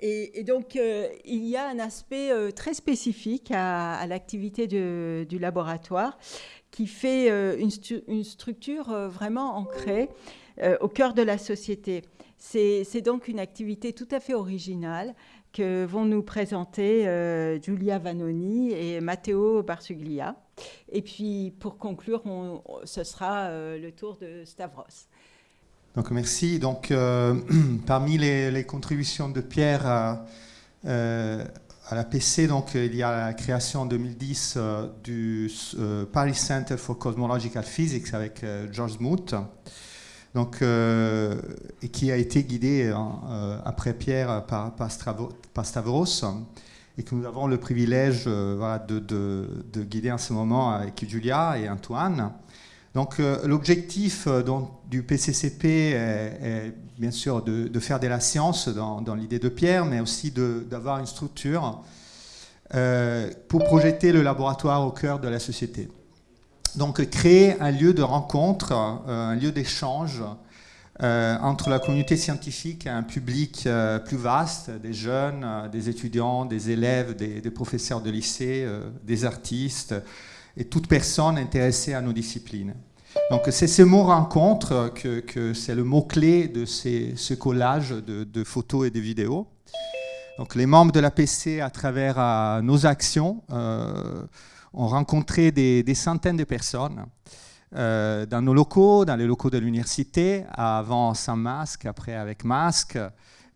et, donc, il y a un aspect très spécifique à, l'activité du laboratoire qui fait une, structure vraiment ancrée au cœur de la société. C'est donc une activité tout à fait originale que vont nous présenter Giulia Vanoni et Matteo Barsuglia. Et puis, pour conclure, ce sera le tour de Stavros. Donc merci. Donc euh, parmi les, contributions de Pierre à, euh, la PC, donc il y a la création en 2010 euh, du Paris Center for Cosmological Physics avec George Smoot, donc qui a été guidé après Pierre par, Stavros et que nous avons le privilège de, guider en ce moment avec Julia et Antoine. Donc euh, l'objectif euh, du PCCP est, bien sûr de, faire de la science dans, l'idée de Pierre, mais aussi d'avoir une structure euh, pour projeter le laboratoire au cœur de la société. Donc créer un lieu de rencontre, un lieu d'échange entre la communauté scientifique et un public plus vaste, des jeunes, des étudiants, des élèves, des, des professeurs de lycée, des artistes, et toute personne intéressée à nos disciplines. Donc c'est ce mot rencontre que, c'est le mot-clé de ce collage de, photos et de vidéos. Donc les membres de l'APC, à travers euh, nos actions, euh, ont rencontré des, centaines de personnes euh, dans nos locaux, dans les locaux de l'université, avant sans masque, après avec masque,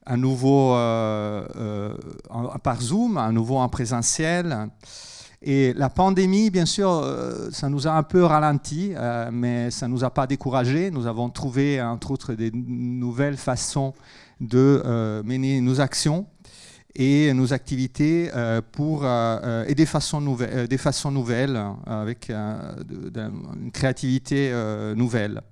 à nouveau par Zoom, à nouveau en présentiel. Et la pandémie, bien sûr, euh, ça nous a un peu ralenti, euh, mais ça ne nous a pas découragés. Nous avons trouvé, entre autres, des nouvelles façons de euh, mener nos actions et nos activités pour, et des façons, des façons nouvelles, avec une créativité nouvelle.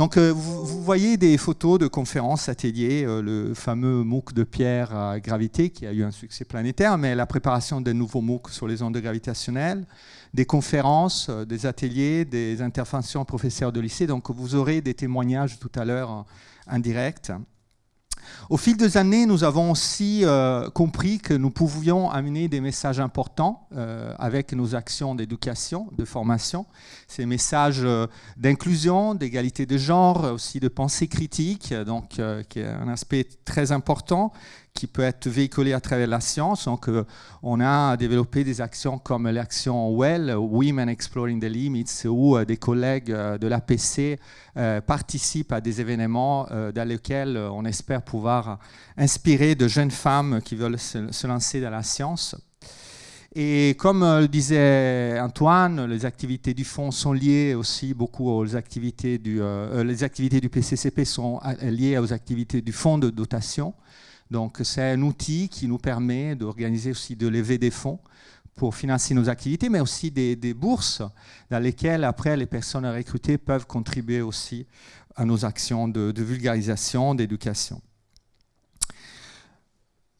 Donc euh, vous, voyez des photos de conférences, ateliers, euh, le fameux MOOC de Pierre à gravité qui a eu un succès planétaire, mais la préparation des nouveaux MOOC sur les ondes gravitationnelles, des conférences, euh, des ateliers, des interventions professeurs de lycée. Donc vous aurez des témoignages tout à l'heure indirects. Au fil des années, nous avons aussi euh, compris que nous pouvions amener des messages importants euh, avec nos actions d'éducation, de formation. Ces messages euh, d'inclusion, d'égalité de genre, aussi de pensée critique, donc qui est un aspect très important qui peut être véhiculé à travers la science. Donc, euh, on a développé des actions comme l'action WELL, Women Exploring the Limits, où euh, des collègues euh, de l'APC participent à des événements dans lesquels on espère pouvoir inspirer de jeunes femmes qui veulent se, lancer dans la science. Et comme le disait Antoine, les activités du fonds sont liées aussi beaucoup aux activités du, les activités du PCCP sont liées aux activités du fonds de dotation. Donc c'est un outil qui nous permet d'organiser aussi, de lever des fonds pour financer nos activités, mais aussi des, bourses dans lesquelles après les personnes recrutées peuvent contribuer aussi à nos actions de, vulgarisation, d'éducation.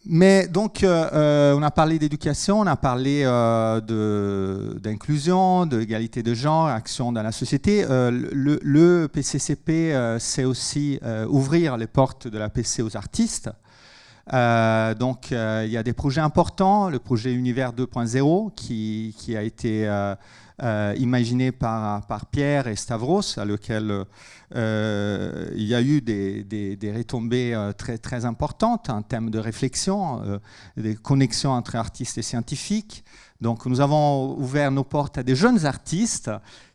Mais donc, euh, euh, on a parlé d'éducation, on a parlé euh, d'inclusion, d'égalité de genre, action dans la société. le, le, PCCP, c'est aussi ouvrir les portes de la PC aux artistes. Euh, donc euh, il y a des projets importants, le projet Univers 2.0 qui, a été euh, imaginé par, Pierre et Stavros, à lequel il y a eu des, retombées très, importantes en termes de réflexion, des connexions entre artistes et scientifiques. Donc nous avons ouvert nos portes à des jeunes artistes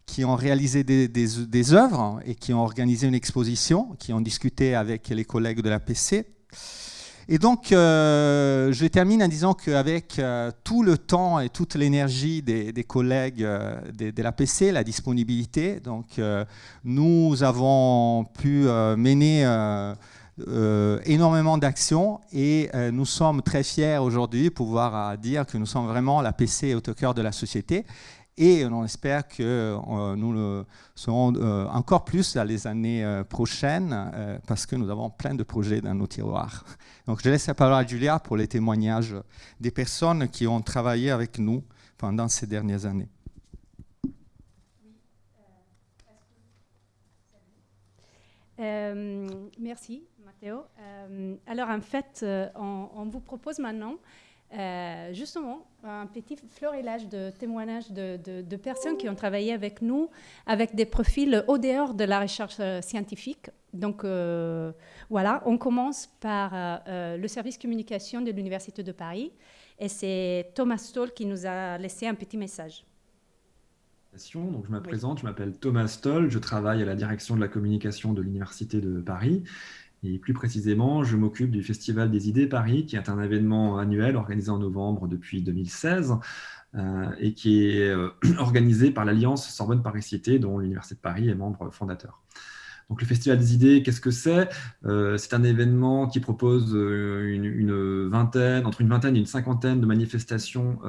qui ont réalisé des, des, des, œuvres et qui ont organisé une exposition, qui ont discuté avec les collègues de la PC. Et donc, euh, je termine en disant qu'avec euh, tout le temps et toute l'énergie des, collègues euh, de, la PC, la disponibilité, nous avons pu mener énormément d'actions et nous sommes très fiers aujourd'hui de pouvoir dire que nous sommes vraiment la PC au cœur de la société et on espère que euh, nous le serons euh, encore plus dans les années euh, prochaines parce que nous avons plein de projets dans nos tiroirs. Donc je laisse la parole à Julia pour les témoignages des personnes qui ont travaillé avec nous pendant ces dernières années. Merci, Matteo. alors, en fait, on, vous propose maintenant justement un petit florilège de témoignages de, personnes qui ont travaillé avec nous avec des profils au dehors de la recherche scientifique. Donc voilà, on commence par le service communication de l'Université de Paris et c'est Thomas Stoll qui nous a laissé un petit message. Donc, je me présente, je m'appelle Thomas Stoll, je travaille à la direction de la communication de l'Université de Paris. Plus précisément, je m'occupe du Festival des idées Paris, qui est un événement annuel organisé en novembre depuis 2016 euh, et qui est euh, organisé par l'Alliance Sorbonne-Paris-Cité, dont l'Université de Paris est membre fondateur. Donc le Festival des idées, qu'est-ce que c'est? Euh, C'est un événement qui propose une, vingtaine, entre une vingtaine et une cinquantaine de manifestations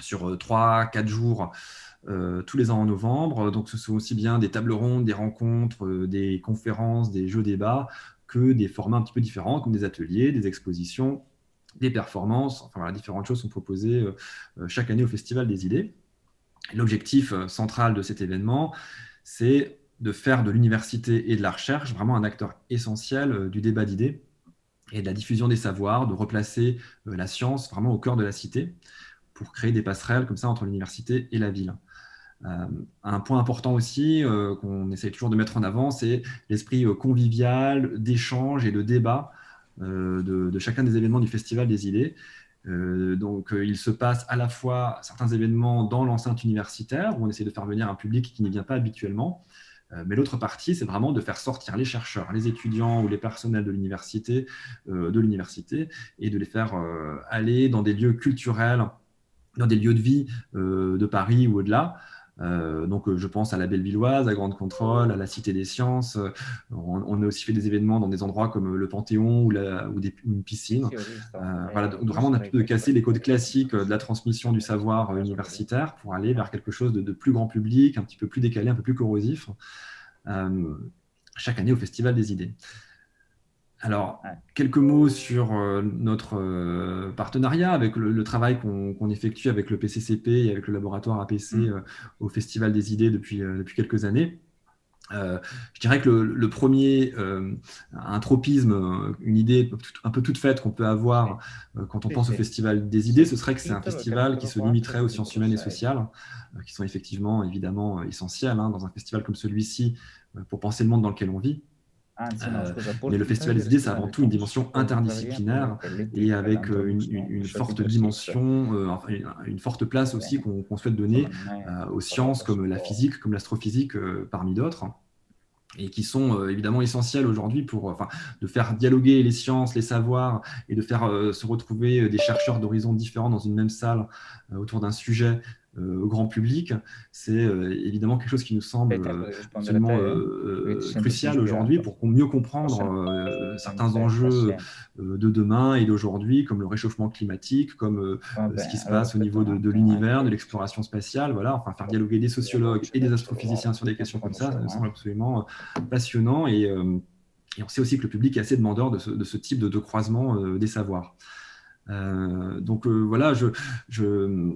sur trois, quatre jours tous les ans en novembre. Donc, ce sont aussi bien des tables rondes, des rencontres, euh, des conférences, des jeux débats, que des formats un petit peu différents, comme des ateliers, des expositions, des performances. Enfin, voilà, différentes choses sont proposées euh, chaque année au Festival des idées. L'objectif central de cet événement, c'est de faire de l'université et de la recherche vraiment un acteur essentiel du débat d'idées et de la diffusion des savoirs, de replacer la science vraiment au cœur de la cité pour créer des passerelles comme ça entre l'université et la ville. Euh, un point important aussi euh, qu'on essaye toujours de mettre en avant, c'est l'esprit euh, convivial, d'échange et de débat de, chacun des événements du Festival des idées. donc, il se passe à la fois certains événements dans l'enceinte universitaire, où on essaie de faire venir un public qui n'y vient pas habituellement, mais l'autre partie, c'est vraiment de faire sortir les chercheurs, les étudiants ou les personnels de l'université, de l'université, et de les faire aller dans des lieux culturels, dans des lieux de vie de Paris ou au-delà, euh, donc, euh, je pense à la Bellevilloise, à Grande Contrôle, à la Cité des Sciences. Euh, on, a aussi fait des événements dans des endroits comme le Panthéon ou, la, ou des, une piscine. voilà, donc, vraiment, on a pu de casser les codes classiques de la transmission du savoir universitaire pour aller vers quelque chose de, plus grand public, un petit peu plus décalé, un peu plus corrosif, chaque année au Festival des idées. Alors, quelques mots sur euh, notre euh, partenariat avec le, travail qu'on effectue avec le PCCP et avec le laboratoire APC mm. euh, au Festival des idées depuis, depuis quelques années. je dirais que le, premier, un tropisme, une idée un peu toute faite qu'on peut avoir quand on pense au Festival des idées, ce serait que c'est un festival qui se limiterait aux sciences humaines et sociales, qui sont effectivement évidemment essentielles hein, dans un festival comme celui-ci pour penser le monde dans lequel on vit. Ah, euh, mais le Festival des idées, c'est avant tout une dimension interdisciplinaire et avec euh, une, forte dimension, euh, une, forte place aussi qu'on souhaite donner aux sciences comme la physique, comme l'astrophysique, parmi d'autres et qui sont évidemment essentielles aujourd'hui pour enfin, de faire dialoguer les sciences, les savoirs et de faire se retrouver des chercheurs d'horizons différents dans une même salle autour d'un sujet au grand public, c'est euh, évidemment quelque chose qui nous semble euh, absolument crucial aujourd'hui pour mieux comprendre certains enjeux de demain et d'aujourd'hui, comme le réchauffement climatique, comme ce qui se passe au niveau de, l'univers, de l'exploration spatiale. Voilà, enfin, faire dialoguer des sociologues et des astrophysiciens sur des questions comme ça, ça me semble absolument passionnant. Et, on sait aussi que le public est assez demandeur de ce, type de, croisement des savoirs. donc voilà, je, je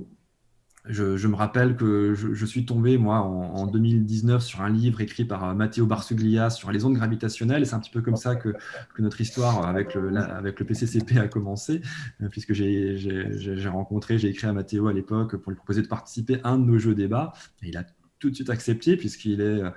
je, me rappelle que je, suis tombé, moi, en, 2019, sur un livre écrit par euh, Matteo Barsuglia sur les ondes gravitationnelles. C'est un petit peu comme ça que, notre histoire avec le, avec le PCCP a commencé, euh, puisque j'ai rencontré, j'ai écrit à Matteo à l'époque pour lui proposer de participer à un de nos jeux débats. Et il a tout de suite accepté, puisqu'il est euh,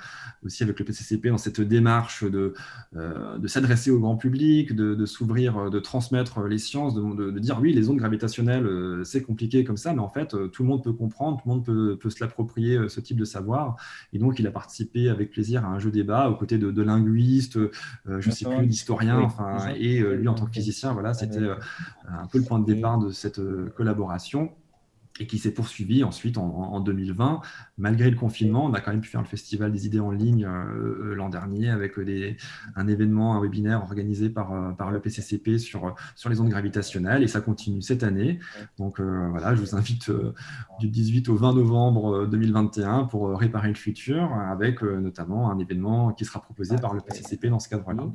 aussi avec le PCCP dans cette démarche de, euh, de s'adresser au grand public, de, s'ouvrir, euh, de transmettre les sciences, de, dire oui, les ondes gravitationnelles, c'est compliqué comme ça, mais en fait, tout le monde peut comprendre, tout le monde peut, peut se l'approprier, ce type de savoir. Et donc, il a participé avec plaisir à un jeu débat aux côtés de, linguistes, je ne sais plus, d'historiens, enfin, et lui, en tant que physicien, voilà, c'était un peu le point de départ de cette collaboration et qui s'est poursuivi ensuite en, 2020. Malgré le confinement, on a quand même pu faire le Festival des idées en ligne euh, euh, l'an dernier avec des, un événement, un webinaire organisé par, euh, par le PCCP sur, sur les ondes gravitationnelles et ça continue cette année. Donc voilà, je vous invite du 18 au 20 novembre 2021 pour réparer le futur avec notamment un événement qui sera proposé par le PCCP dans ce cadre-là.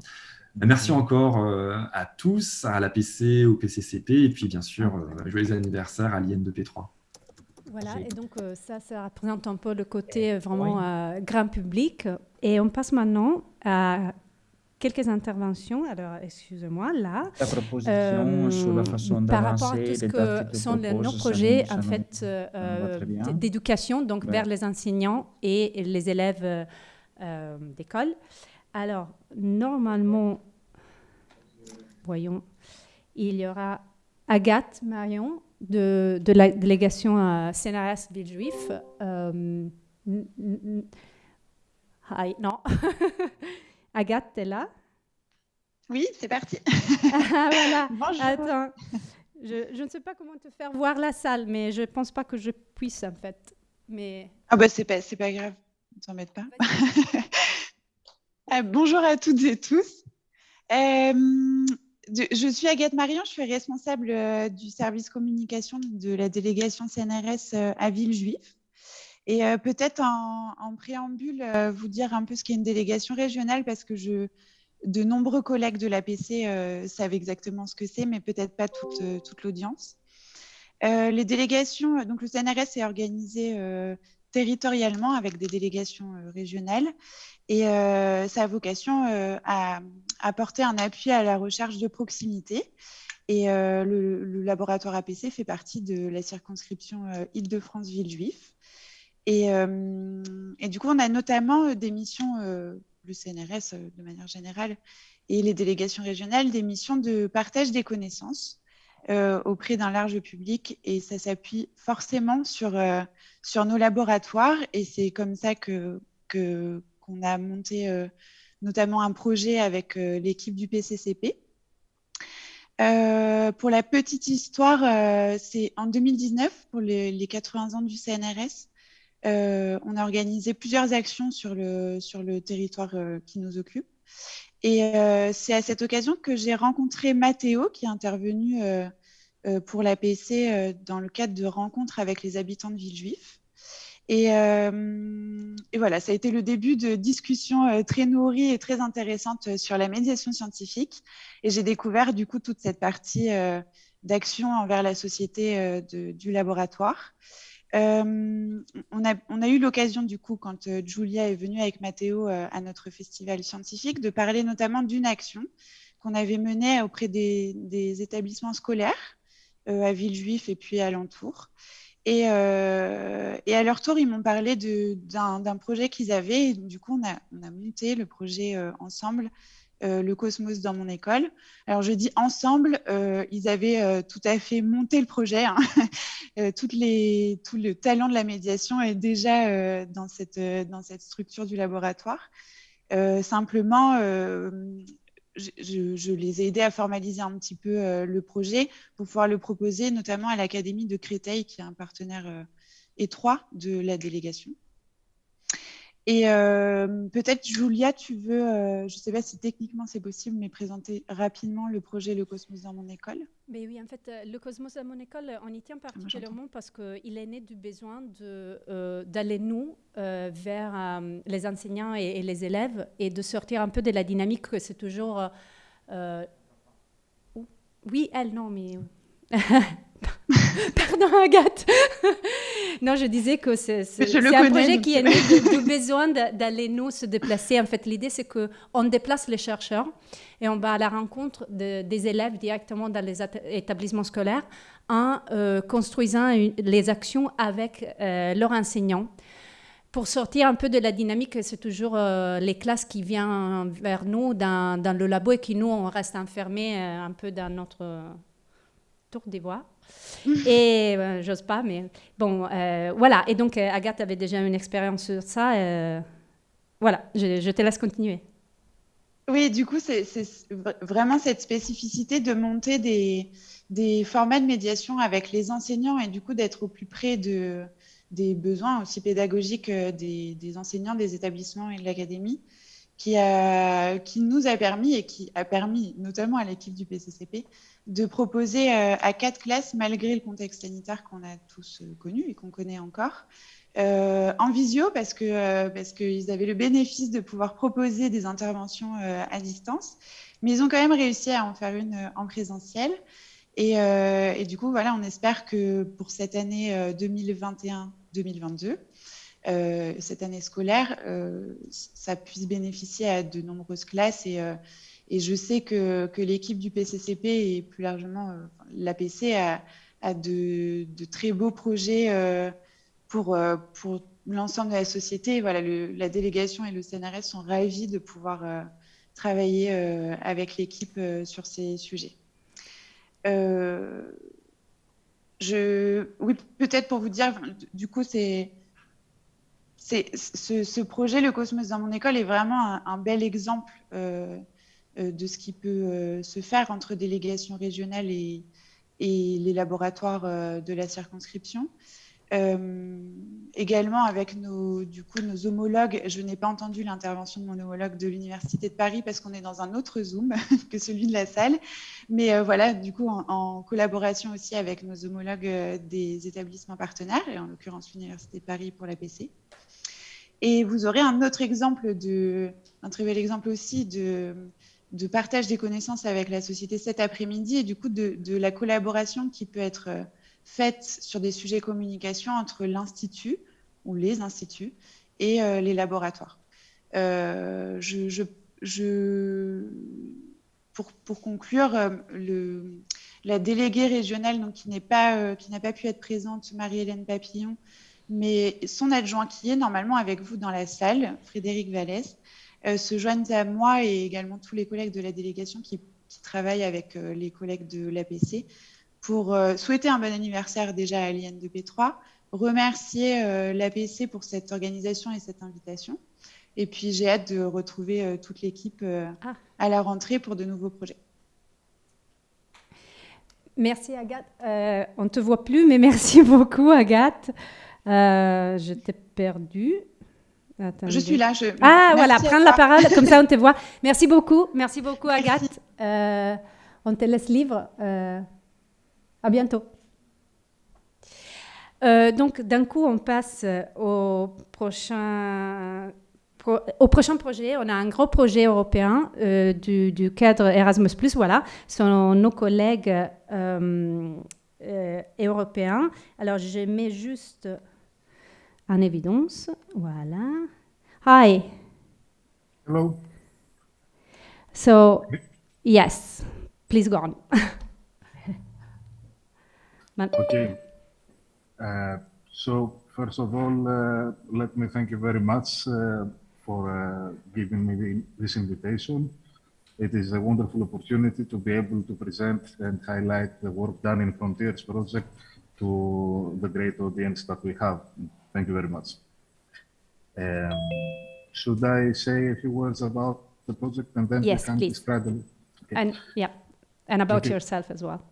Merci encore à tous, à l'APC, au PCCP, et puis bien sûr, joyeux anniversaire à l'IN2P3. Voilà, et donc euh, ça, ça représente un peu le côté euh, vraiment euh, grand public. Et on passe maintenant à quelques interventions. Alors, excusez-moi, là. La proposition euh, sur la façon Par rapport à tout ce que sont nos projets, en fait, euh, d'éducation, donc vers les enseignants et les élèves euh, d'école. Alors, normalement, voyons, il y aura Agathe Marion de, de la délégation à CNRS Villejuif. Euh, non. Agathe, t'es là? Oui, c'est parti. ah, voilà. Bonjour. Attends. Je, je, ne sais pas comment te faire voir la salle, mais je ne pense pas que je puisse, en fait. Mais... Ah bah c'est pas, pas grave, ne t'embête pas. Ah, bonjour à toutes et tous. Euh, je suis Agathe Marion, je suis responsable euh, du service communication de la délégation CNRS euh, à Villejuif. Et euh, peut-être en, préambule, vous dire un peu ce qu'est une délégation régionale, parce que de nombreux collègues de l'APC savent exactement ce que c'est, mais peut-être pas toute l'audience. les délégations, donc le CNRS est organisé territorialement avec des délégations régionales et ça a vocation à apporter un appui à la recherche de proximité. Et euh, le, laboratoire APC fait partie de la circonscription euh, Île-de-France-Villejuif. Et, euh, et, du coup, on a notamment des missions, le CNRS de manière générale, et les délégations régionales, des missions de partage des connaissances auprès d'un large public. Et ça s'appuie forcément sur, sur nos laboratoires. Et c'est comme ça que qu'on a monté notamment un projet avec euh, l'équipe du PCCP. Euh, pour la petite histoire, euh, c'est en 2019, pour les, 80 ans du CNRS, on a organisé plusieurs actions sur le territoire qui nous occupe. Et c'est à cette occasion que j'ai rencontré Mathéo, qui est intervenu pour la PC dans le cadre de rencontres avec les habitants de Villejuif. Euh, et, voilà, ça a été le début de discussions euh, très nourries et très intéressantes euh, sur la médiation scientifique. Et j'ai découvert du coup toute cette partie d'action envers la société du laboratoire. On, a, on, a, eu l'occasion, du coup, quand Julia est venue avec Mathéo à notre festival scientifique, de parler notamment d'une action qu'on avait menée auprès des, établissements scolaires à Villejuif et puis alentour. Euh, et, à leur tour, ils m'ont parlé d'un projet qu'ils avaient. du coup, on a, monté le projet euh, ensemble, euh, le Cosmos dans mon école. Alors, je dis ensemble, ils avaient tout à fait monté le projet. Hein. Tout le talent de la médiation est déjà dans, cette, structure du laboratoire. simplement, je, les ai aidés à formaliser un petit peu euh, le projet pour pouvoir le proposer, notamment à l'Académie de Créteil, qui est un partenaire euh, étroit de la délégation. Et euh, peut-être, Julia, tu veux, je ne sais pas si techniquement c'est possible, mais présenter rapidement le projet Le Cosmos dans mon école. Mais Oui, en fait, le Cosmos dans mon école, on y tient particulièrement parce qu'il est né du besoin d'aller, nous, vers les enseignants et, les élèves et de sortir un peu de la dynamique que c'est toujours... oui, elle, non, mais... Pardon, Agathe. non, je disais que c'est un projet qui est né du besoin d'aller nous se déplacer. En fait, l'idée, c'est qu'on déplace les chercheurs et on va à la rencontre des élèves directement dans les établissements scolaires en euh, construisant les actions avec euh, leurs enseignants pour sortir un peu de la dynamique, c'est toujours euh, les classes qui viennent vers nous dans, dans, le labo et qui, nous, on reste enfermés un peu dans notre tour des voies. et euh, j'ose pas, mais bon, euh, voilà. Et donc, euh, Agathe avait déjà une expérience sur ça. voilà, je, te laisse continuer. Oui, du coup, c'est vraiment cette spécificité de monter des, des, formats de médiation avec les enseignants et du coup d'être au plus près de, des besoins aussi pédagogiques des enseignants, des établissements et de l'académie, qui, nous a permis et qui a permis notamment à l'équipe du PCCP de proposer euh, à quatre classes, malgré le contexte sanitaire qu'on a tous euh, connu et qu'on connaît encore, euh, en visio parce que parce qu'ils avaient le bénéfice de pouvoir proposer des interventions à distance, mais ils ont quand même réussi à en faire une en présentiel. Et, et, du coup, voilà, on espère que pour cette année 2021-2022, cette année scolaire, ça puisse bénéficier à de nombreuses classes. Et, et je sais que, l'équipe du PCCP et plus largement l'APC a, de, très beaux projets pour, l'ensemble de la société. Voilà, la délégation et le CNRS sont ravis de pouvoir travailler avec l'équipe sur ces sujets. je, oui, peut-être pour vous dire, du coup, c'est ce, projet, le Cosmos dans mon école, est vraiment un, bel exemple euh, euh, de ce qui peut euh, se faire entre délégations régionales et, les laboratoires de la circonscription. Également avec nos, du coup, nos homologues, je n'ai pas entendu l'intervention de mon homologue de l'Université de Paris parce qu'on est dans un autre Zoom que celui de la salle. Mais voilà, du coup, en, collaboration aussi avec nos homologues des établissements partenaires, et en l'occurrence l'Université de Paris pour la PC. Et vous aurez un autre exemple, de, un très bel exemple aussi de, partage des connaissances avec la société cet après-midi et du coup de, la collaboration qui peut être faite sur des sujets communication entre l'institut ou les instituts et euh, les laboratoires. Euh, pour, conclure, euh, la déléguée régionale donc, qui n'a pas, pu être présente, Marie-Hélène Papillon, mais son adjoint qui est normalement avec vous dans la salle, Frédéric Vallès, se joignent à moi et également tous les collègues de la délégation qui, qui travaillent avec les collègues de l'APC pour euh, souhaiter un bon anniversaire déjà à l'IN de P3, remercier euh, l'APC pour cette organisation et cette invitation. Et puis j'ai hâte de retrouver euh, toute l'équipe ah. à la rentrée pour de nouveaux projets. Merci Agathe. on ne te voit plus, mais merci beaucoup Agathe. Je t'ai perdu. Je suis là. Je... Ah voilà, prends la parole, comme ça on te voit. Merci beaucoup, merci beaucoup Agathe. on te laisse libre. À bientôt. Euh, donc, d'un coup, on passe au prochain, au prochain projet. On a un gros projet européen euh, du, cadre Erasmus. Voilà, ce sont nos collègues euh, européens. Alors, je mets juste en évidence. Voilà. Hi. Hello. So, yes, please go on. Okay. Uh, so first of all, uh, let me thank you very much uh, for uh, giving me the, this invitation. It is a wonderful opportunity to be able to present and highlight the work done in Frontiers project to the great audience that we have. Thank you very much. Um, should I say a few words about the project and then yes, can please. describe the okay. and yeah, and about okay. yourself as well.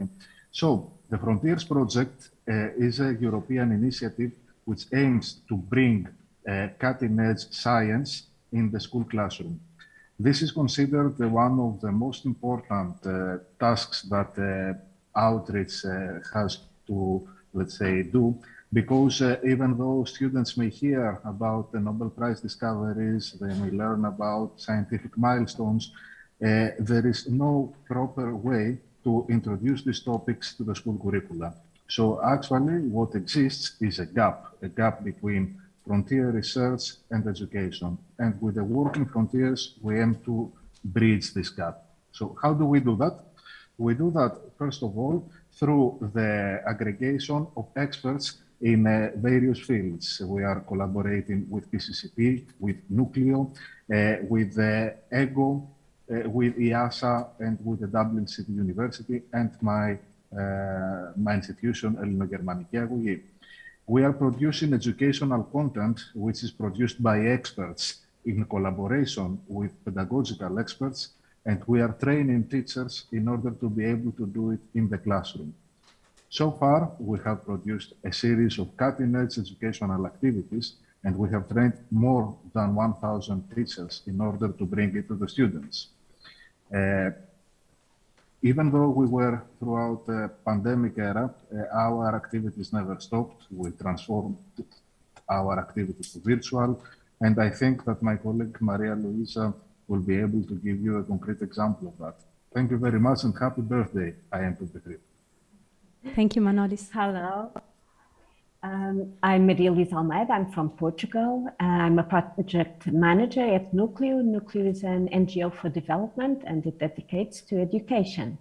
Okay. So the Frontiers Project uh, is a European initiative which aims to bring uh, cutting-edge science in the school classroom. This is considered uh, one of the most important uh, tasks that uh, outreach uh, has to, let's say, do, because uh, even though students may hear about the Nobel Prize discoveries, they may learn about scientific milestones, uh, there is no proper way to introduce these topics to the school curricula. So actually what exists is a gap, a gap between frontier research and education. And with the working frontiers, we aim to bridge this gap. So how do we do that? We do that, first of all, through the aggregation of experts in uh, various fields. We are collaborating with PCCP, with Nucleo, uh, with uh, EGO, uh, with EASA, and with the Dublin City University and my, uh, my institution, Elino Germaniki Agougi. We are producing educational content which is produced by experts in collaboration with pedagogical experts, and we are training teachers in order to be able to do it in the classroom. So far, we have produced a series of cutting-edge educational activities, and we have trained more than 1,000 teachers in order to bring it to the students. Uh, even though we were throughout the pandemic era, uh, our activities never stopped. We transformed our activities to virtual. And I think that my colleague Maria Luisa will be able to give you a concrete example of that. Thank you very much and happy birthday, I am 23. Thank you, Manolis. Hello. Um, I'm Maria Luisa Almeida. I'm from Portugal. I'm a project manager at Nucleo. Nucleo is an NGO for development and it dedicates to education.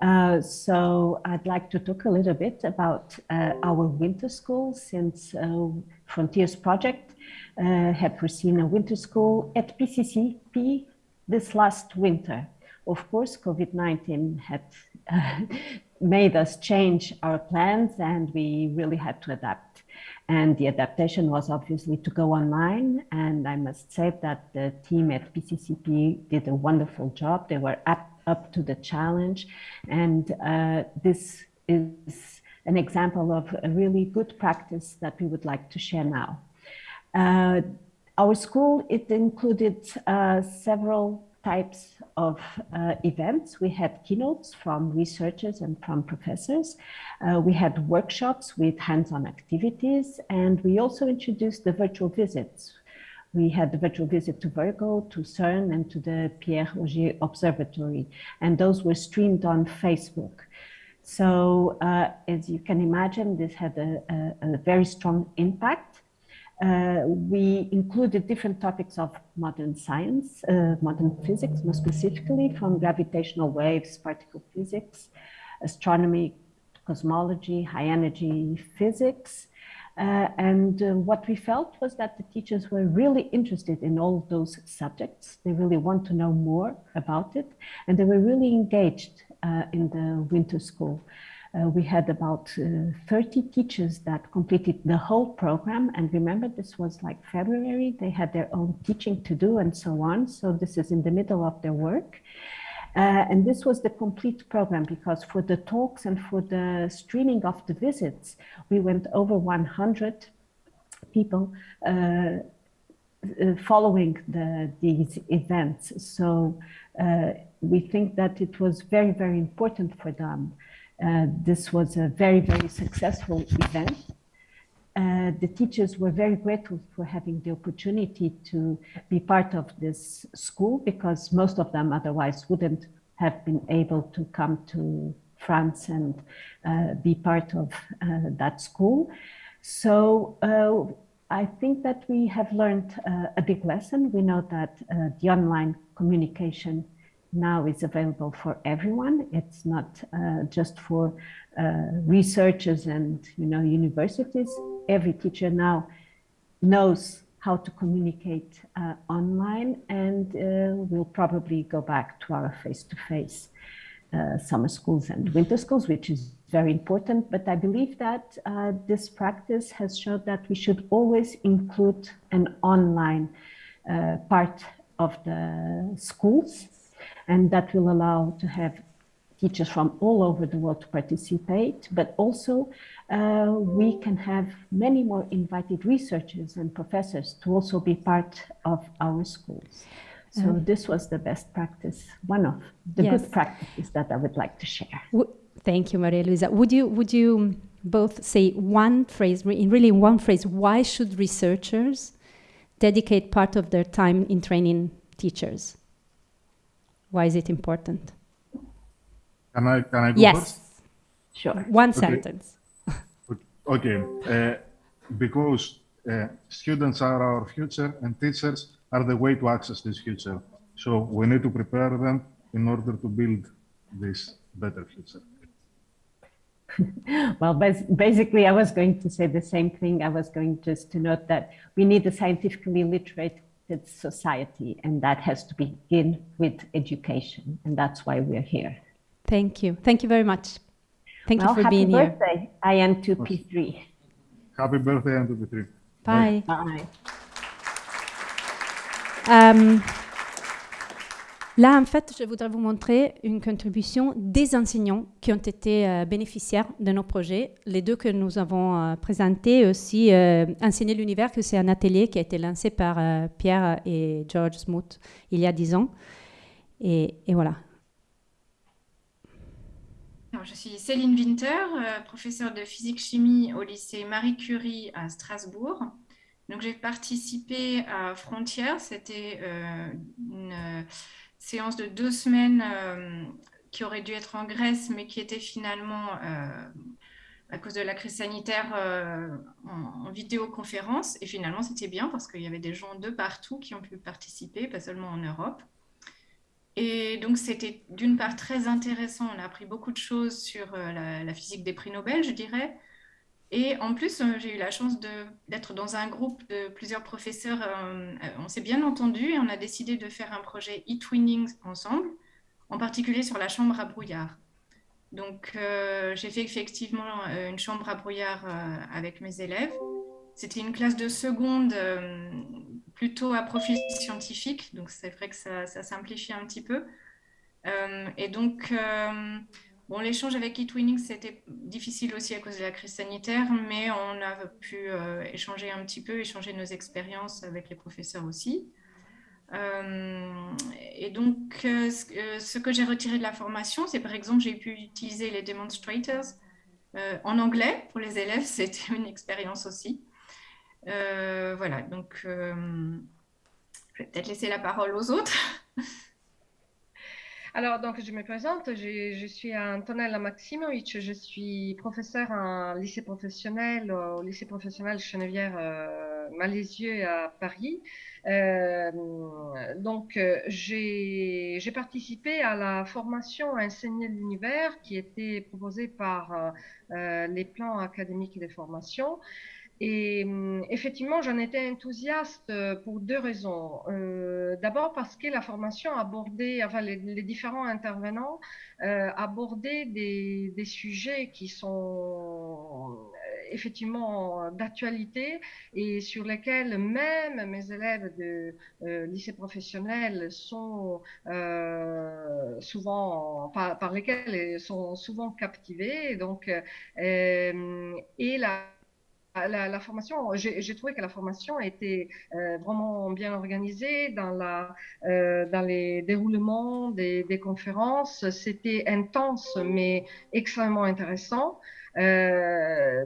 Uh, so I'd like to talk a little bit about uh, our winter school since uh, Frontiers Project uh, had foreseen a winter school at PCCP this last winter. Of course, COVID-19 had made us change our plans and we really had to adapt. And the adaptation was obviously to go online. And I must say that the team at PCCP did a wonderful job. They were up, up to the challenge. And uh, this is an example of a really good practice that we would like to share now. Uh, our school, it included uh, several types of uh, events. We had keynotes from researchers and from professors. Uh, we had workshops with hands-on activities, and we also introduced the virtual visits. We had the virtual visit to Virgo, to CERN, and to the Pierre Auger Observatory, and those were streamed on Facebook. So uh, as you can imagine, this had a, a, a very strong impact uh, we included different topics of modern science, uh, modern physics, more specifically from gravitational waves, particle physics, astronomy, cosmology, high energy physics. Uh, and uh, what we felt was that the teachers were really interested in all those subjects. They really want to know more about it. And they were really engaged uh, in the winter school. Uh, we had about uh, 30 teachers that completed the whole program. And remember, this was like February. They had their own teaching to do and so on. So this is in the middle of their work. Uh, and this was the complete program because for the talks and for the streaming of the visits, we went over 100 people uh, uh, following the, these events. So uh, we think that it was very, very important for them uh, this was a very, very successful event. Uh, the teachers were very grateful for having the opportunity to be part of this school because most of them otherwise wouldn't have been able to come to France and uh, be part of uh, that school. So uh, I think that we have learned a big lesson. We know that the online communication now is available for everyone. It's not uh, just for uh, researchers and you know universities. Every teacher now knows how to communicate uh, online and uh, we'll probably go back to our face-to-face -face, summer schools and winter schools, which is very important. But I believe that uh, this practice has showed that we should always include an online uh, part of the schools and that will allow to have teachers from all over the world to participate, but also uh, we can have many more invited researchers and professors to also be part of our schools. So um, this was the best practice, one of the yes. good practices that I would like to share. W thank you, Maria Luisa. Would you, would you both say one phrase, in really one phrase, why should researchers dedicate part of their time in training teachers? Why is it important? Can I, can I go yes. first? Sure. One okay. sentence. okay. Uh, because uh, students are our future and teachers are the way to access this future. So we need to prepare them in order to build this better future. well, basically, I was going to say the same thing. I was going just to note that we need a scientifically literate society, and that has to begin with education, and that's why we're here. Thank you. Thank you very much. Thank well, you for being here. Happy birthday, IN2P3. Happy birthday, IN2P3. Bye. Bye. Um, Là, en fait, je voudrais vous montrer une contribution des enseignants qui ont été euh, bénéficiaires de nos projets. Les deux que nous avons euh, présentés aussi, euh, Enseigner l'univers, que c'est un atelier qui a été lancé par euh, Pierre et George Smoot il y a dix ans. Et, voilà. Je suis Céline Winter, professeure de physique-chimie au lycée Marie Curie à Strasbourg. Donc, j'ai participé à Frontières. C'était une séance de deux semaines euh, qui aurait dû être en Grèce, mais qui était finalement euh, à cause de la crise sanitaire en, en, vidéoconférence. Et finalement, c'était bien parce qu'il y avait des gens de partout qui ont pu participer, pas seulement en Europe. Et donc, c'était d'une part très intéressant. On a appris beaucoup de choses sur la, physique des prix Nobel, je dirais. Et en plus, j'ai eu la chance d'être dans un groupe de plusieurs professeurs. on s'est bien entendu et on a décidé de faire un projet e-twinning ensemble, en particulier sur la chambre à brouillard. Donc, euh, j'ai fait effectivement euh, une chambre à brouillard euh, avec mes élèves. C'était une classe de seconde plutôt à profil scientifique, donc c'est vrai que ça, simplifie un petit peu. et donc, bon, l'échange avec eTwinning, c'était difficile aussi à cause de la crise sanitaire, mais on a pu échanger un petit peu, échanger nos expériences avec les professeurs aussi. Euh, et donc, euh, euh, ce que j'ai retiré de la formation, c'est par exemple, j'ai pu utiliser les demonstrators en anglais pour les élèves. C'était une expérience aussi. voilà, donc je vais peut-être laisser la parole aux autres. Alors, donc, je me présente, je, je suis Antonella Maximovic, je suis professeure en lycée professionnel, au lycée professionnel Chenevière euh, Malaisieux à Paris. Euh, donc, euh, j'ai participé à la formation Enseigner l'univers qui était proposée par euh, les plans académiques de formation. Et hum, effectivement, j'en étais enthousiaste euh, pour deux raisons. Euh, D'abord parce que la formation abordait, enfin les, différents intervenants euh, abordaient des, sujets qui sont effectivement d'actualité et sur lesquels même mes élèves de lycée professionnel sont souvent, par, lesquels sont souvent captivés. Donc, et la la, formation, j'ai trouvé que la formation était euh, vraiment bien organisée dans, la, euh, dans les déroulements des, des conférences. C'était intense, mais extrêmement intéressant. Euh,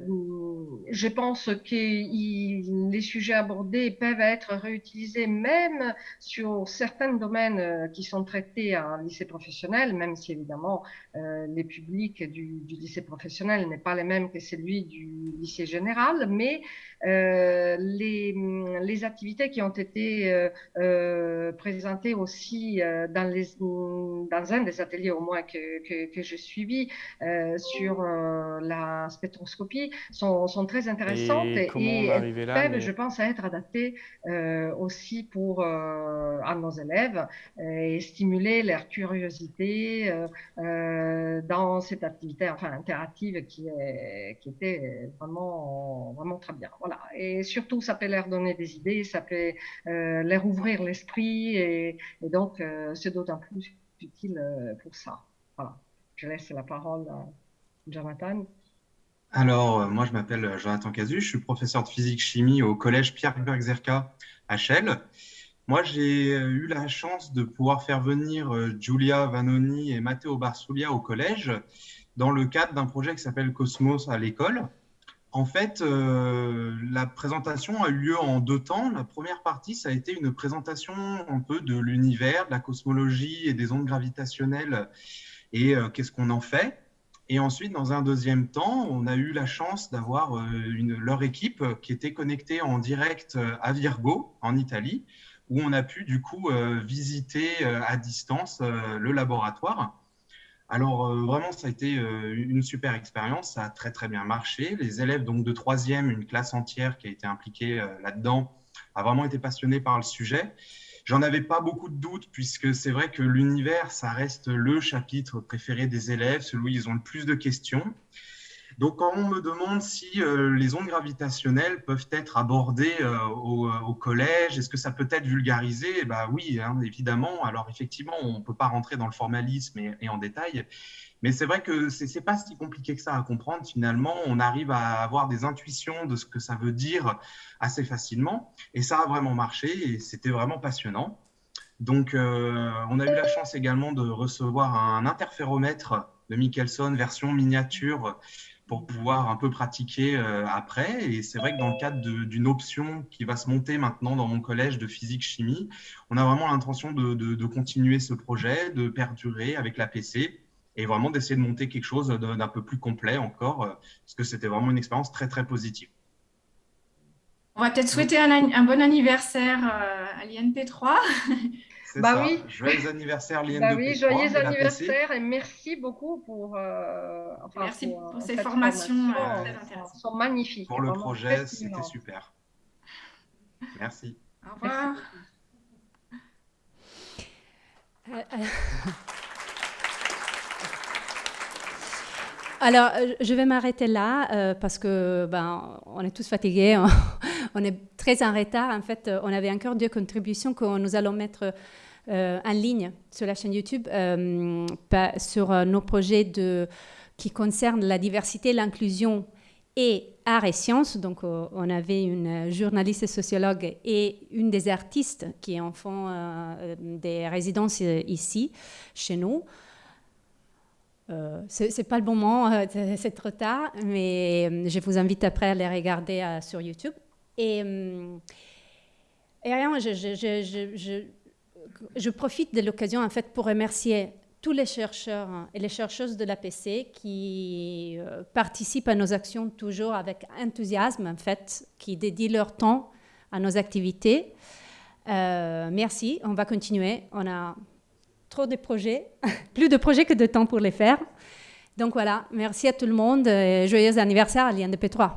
je pense que les sujets abordés peuvent être réutilisés même sur certains domaines euh, qui sont traités en lycée professionnel, même si évidemment euh, les publics du, du lycée professionnel n'est pas les mêmes que celui du lycée général, mais euh, les, les, activités qui ont été euh, euh présentées aussi dans, les, dans un des ateliers au moins que, que, que j'ai suivi sur la spectroscopie sont, sont très intéressantes et, peuvent, je pense, être adaptées aussi pour à nos élèves et stimuler leur curiosité dans cette activité enfin interactive qui, est, qui était vraiment, vraiment très bien. Voilà. Et surtout, ça peut leur donner des idées, ça peut euh, leur ouvrir l'esprit et, donc euh, c'est d'autant plus utile euh, pour ça. Voilà. Je laisse la parole à Jonathan. Alors, moi, je m'appelle Jonathan Cazu, je suis professeur de physique-chimie au collège Pierre Bergzerka à Chelles. Moi, j'ai eu la chance de pouvoir faire venir Giulia Vanoni et Matteo Barsuglia au collège dans le cadre d'un projet qui s'appelle Cosmos à l'école. En fait, euh, la présentation a eu lieu en deux temps. La première partie, ça a été une présentation un peu de l'univers, de la cosmologie et des ondes gravitationnelles et euh, qu'est-ce qu'on en fait. Et ensuite, dans un deuxième temps, on a eu la chance d'avoir euh, leur équipe qui était connectée en direct à Virgo, en Italie, où on a pu du coup visiter à distance le laboratoire. Alors euh, vraiment, ça a été euh, une super expérience, ça a très très bien marché. Les élèves donc de troisième, une classe entière qui a été impliquée euh, là-dedans, a vraiment été passionnée par le sujet. J'en avais pas beaucoup de doutes puisque c'est vrai que l'univers, ça reste le chapitre préféré des élèves, celui où ils ont le plus de questions. Donc, quand on me demande si euh, les ondes gravitationnelles peuvent être abordées euh, au, au, collège, est-ce que ça peut être vulgarisé? Bah oui, hein, évidemment. Alors, effectivement, on ne peut pas rentrer dans le formalisme et, en détail, mais c'est vrai que c'est n'est pas si compliqué que ça à comprendre. Finalement, on arrive à avoir des intuitions de ce que ça veut dire assez facilement, et ça a vraiment marché, et c'était vraiment passionnant. Donc, euh, on a eu la chance également de recevoir un interféromètre de Michelson version miniature pour pouvoir un peu pratiquer euh, après. Et c'est vrai que dans le cadre d'une option qui va se monter maintenant dans mon collège de physique-chimie, on a vraiment l'intention de, continuer ce projet, de perdurer avec la PC et vraiment d'essayer de monter quelque chose d'un peu plus complet encore, parce que c'était vraiment une expérience très, très positive. On va peut-être souhaiter un, bon anniversaire à l'INP3. Bah oui. Joyeux anniversaire, Liane bah oui, joyeux anniversaire et merci beaucoup pour. Euh, merci pour, ces formations euh, très intéressantes. Elles sont magnifiques. Pour le projet, c'était super. Merci. Au revoir. Alors, je vais m'arrêter là euh, parce que ben, on est tous fatigués, on, est très en retard. En fait, on avait encore deux contributions que nous allons mettre euh, en ligne sur la chaîne YouTube euh, sur euh, nos projets qui concernent la diversité, l'inclusion et art et sciences. Donc, on avait une journaliste sociologue et une des artistes qui en font des résidences ici, chez nous. Euh, c'est pas le bon moment, c'est trop tard, mais je vous invite après à les regarder sur YouTube. Et, rien, je, je profite de l'occasion en fait pour remercier tous les chercheurs et les chercheuses de l'APC qui euh, participent à nos actions toujours avec enthousiasme en fait, qui dédient leur temps à nos activités. Euh, merci, on va continuer. On a trop de projets, plus de projets que de temps pour les faire. Donc voilà, merci à tout le monde et joyeux anniversaire à l'INDP3.